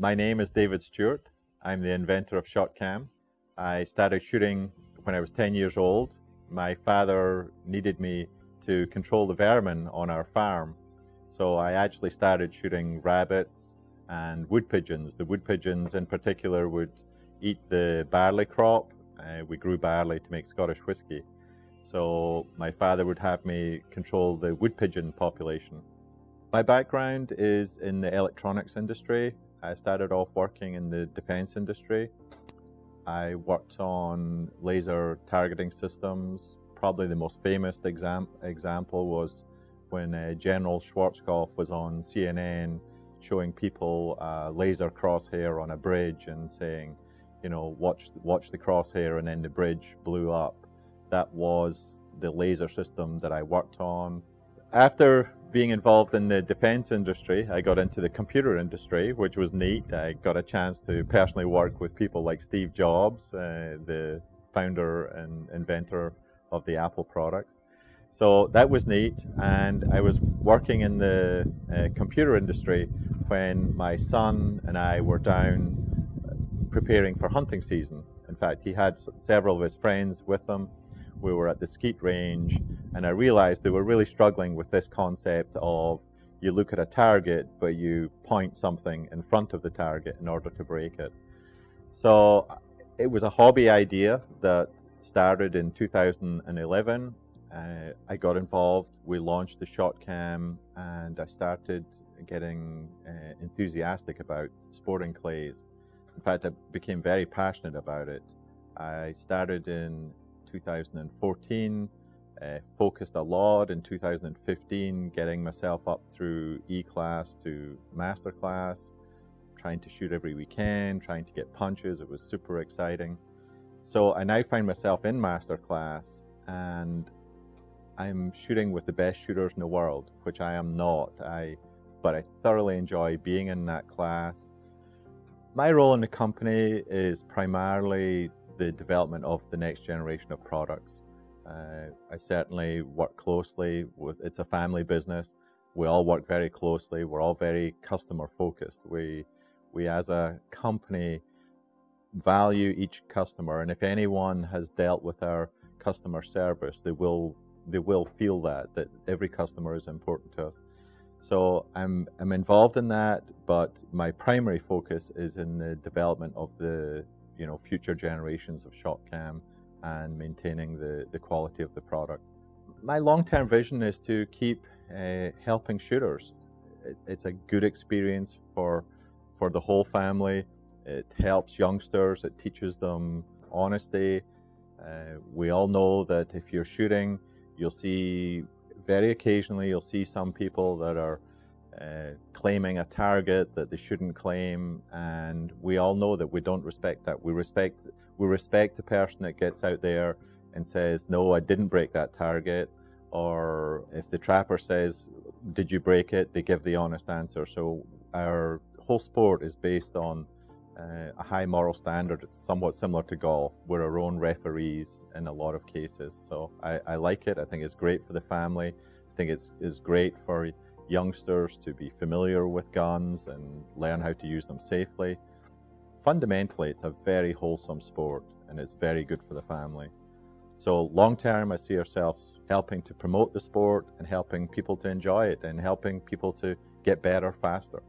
My name is David Stewart. I'm the inventor of ShotCam. I started shooting when I was 10 years old. My father needed me to control the vermin on our farm. So I actually started shooting rabbits and wood pigeons. The wood pigeons in particular would eat the barley crop. Uh, we grew barley to make Scottish whisky. So my father would have me control the wood pigeon population. My background is in the electronics industry. I started off working in the defense industry. I worked on laser targeting systems. Probably the most famous exam example was when uh, General Schwarzkopf was on CNN showing people uh, laser crosshair on a bridge and saying, you know, watch, watch the crosshair and then the bridge blew up. That was the laser system that I worked on. After being involved in the defense industry, I got into the computer industry, which was neat. I got a chance to personally work with people like Steve Jobs, uh, the founder and inventor of the Apple products. So that was neat. And I was working in the uh, computer industry when my son and I were down uh, preparing for hunting season. In fact, he had several of his friends with him we were at the skeet range and I realized they were really struggling with this concept of you look at a target, but you point something in front of the target in order to break it. So it was a hobby idea that started in 2011. Uh, I got involved, we launched the ShotCam and I started getting uh, enthusiastic about sporting clays. In fact, I became very passionate about it. I started in 2014, uh, focused a lot in 2015, getting myself up through E-class to master class, trying to shoot every weekend, trying to get punches. It was super exciting. So I now find myself in master class and I'm shooting with the best shooters in the world, which I am not. I, but I thoroughly enjoy being in that class. My role in the company is primarily the development of the next generation of products. Uh, I certainly work closely with, it's a family business. We all work very closely. We're all very customer focused. We, we as a company value each customer. And if anyone has dealt with our customer service, they will, they will feel that, that every customer is important to us. So I'm, I'm involved in that, but my primary focus is in the development of the you know, future generations of ShotCam and maintaining the, the quality of the product. My long-term vision is to keep uh, helping shooters. It, it's a good experience for, for the whole family. It helps youngsters, it teaches them honesty. Uh, we all know that if you're shooting, you'll see, very occasionally, you'll see some people that are uh, claiming a target that they shouldn't claim. And we all know that we don't respect that. We respect we respect the person that gets out there and says no I didn't break that target. Or if the trapper says did you break it? They give the honest answer. So our whole sport is based on uh, a high moral standard. It's somewhat similar to golf. We're our own referees in a lot of cases. So I, I like it. I think it's great for the family. I think it's, it's great for youngsters to be familiar with guns and learn how to use them safely. Fundamentally, it's a very wholesome sport and it's very good for the family. So long term, I see ourselves helping to promote the sport and helping people to enjoy it and helping people to get better faster.